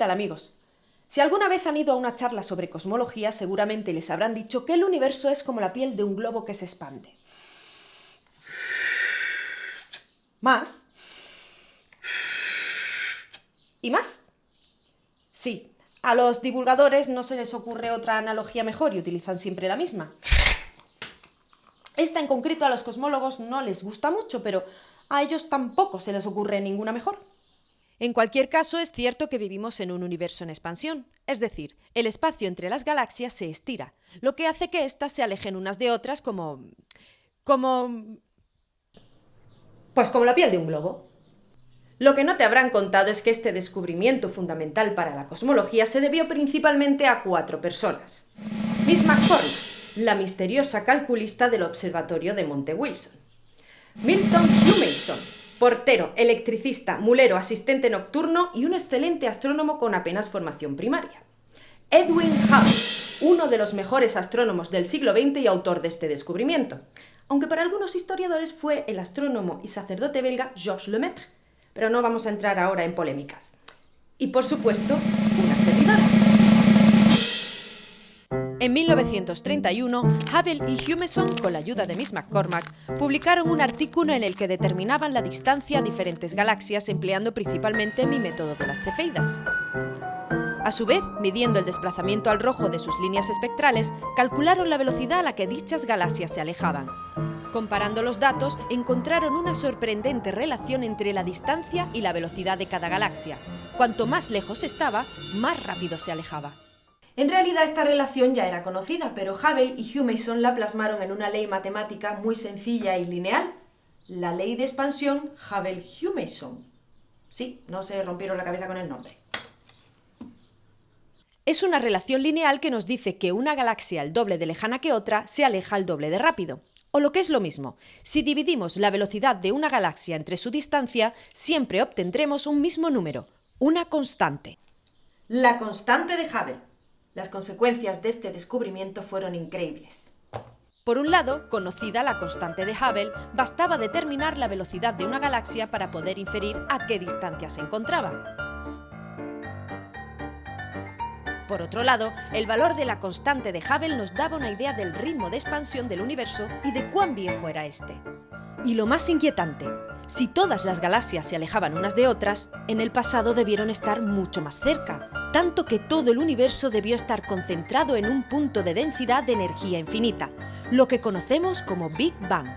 ¿Qué tal amigos? Si alguna vez han ido a una charla sobre cosmología, seguramente les habrán dicho que el universo es como la piel de un globo que se expande. Más. ¿Y más? Sí, a los divulgadores no se les ocurre otra analogía mejor y utilizan siempre la misma. Esta en concreto a los cosmólogos no les gusta mucho, pero a ellos tampoco se les ocurre ninguna mejor. En cualquier caso, es cierto que vivimos en un universo en expansión, es decir, el espacio entre las galaxias se estira, lo que hace que éstas se alejen unas de otras como... como... Pues como la piel de un globo. Lo que no te habrán contado es que este descubrimiento fundamental para la cosmología se debió principalmente a cuatro personas. Miss McCormick, la misteriosa calculista del observatorio de Monte Wilson. Milton Humason, portero, electricista, mulero, asistente nocturno y un excelente astrónomo con apenas formación primaria. Edwin Hubble, uno de los mejores astrónomos del siglo XX y autor de este descubrimiento, aunque para algunos historiadores fue el astrónomo y sacerdote belga Georges Lemaitre, pero no vamos a entrar ahora en polémicas. Y por supuesto, una servidora. En 1931, Hubble y Humason, con la ayuda de Miss McCormack, publicaron un artículo en el que determinaban la distancia a diferentes galaxias empleando principalmente mi método de las cefeidas. A su vez, midiendo el desplazamiento al rojo de sus líneas espectrales, calcularon la velocidad a la que dichas galaxias se alejaban. Comparando los datos, encontraron una sorprendente relación entre la distancia y la velocidad de cada galaxia. Cuanto más lejos estaba, más rápido se alejaba. En realidad esta relación ya era conocida, pero Hubble y Humason la plasmaron en una ley matemática muy sencilla y lineal, la ley de expansión Hubble-Humason. Sí, no se rompieron la cabeza con el nombre. Es una relación lineal que nos dice que una galaxia el doble de lejana que otra se aleja el doble de rápido. O lo que es lo mismo, si dividimos la velocidad de una galaxia entre su distancia, siempre obtendremos un mismo número, una constante. La constante de Hubble. Las consecuencias de este descubrimiento fueron increíbles. Por un lado, conocida la constante de Hubble, bastaba determinar la velocidad de una galaxia para poder inferir a qué distancia se encontraba. Por otro lado, el valor de la constante de Hubble nos daba una idea del ritmo de expansión del universo y de cuán viejo era este. Y lo más inquietante, si todas las galaxias se alejaban unas de otras, en el pasado debieron estar mucho más cerca, tanto que todo el universo debió estar concentrado en un punto de densidad de energía infinita, lo que conocemos como Big Bang.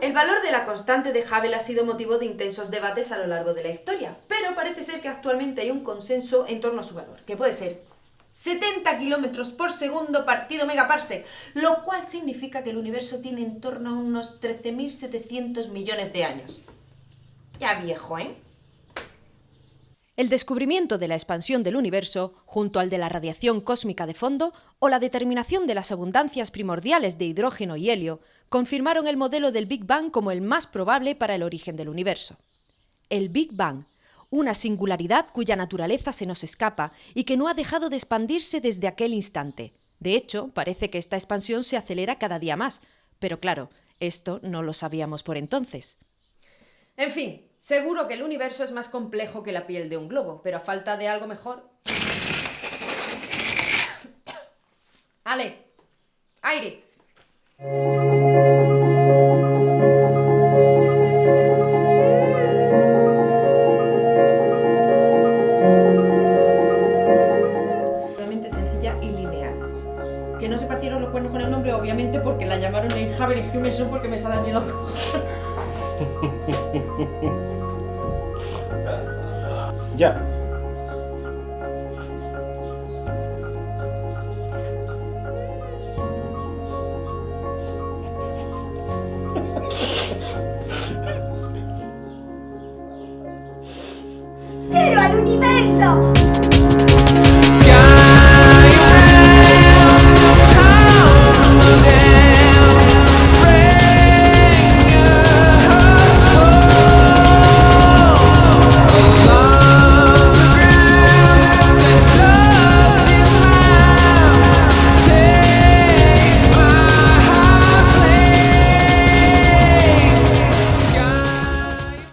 El valor de la constante de Hubble ha sido motivo de intensos debates a lo largo de la historia, pero parece ser que actualmente hay un consenso en torno a su valor, que puede ser 70 kilómetros por segundo partido megaparsec, lo cual significa que el universo tiene en torno a unos 13.700 millones de años. Ya viejo, ¿eh? El descubrimiento de la expansión del universo, junto al de la radiación cósmica de fondo o la determinación de las abundancias primordiales de hidrógeno y helio, confirmaron el modelo del Big Bang como el más probable para el origen del universo. El Big Bang una singularidad cuya naturaleza se nos escapa y que no ha dejado de expandirse desde aquel instante. De hecho, parece que esta expansión se acelera cada día más, pero claro, esto no lo sabíamos por entonces. En fin, seguro que el universo es más complejo que la piel de un globo, pero a falta de algo mejor... Ale, aire. Javier y Humerson porque me sale mi loco. ya. ¡Quiero al universo!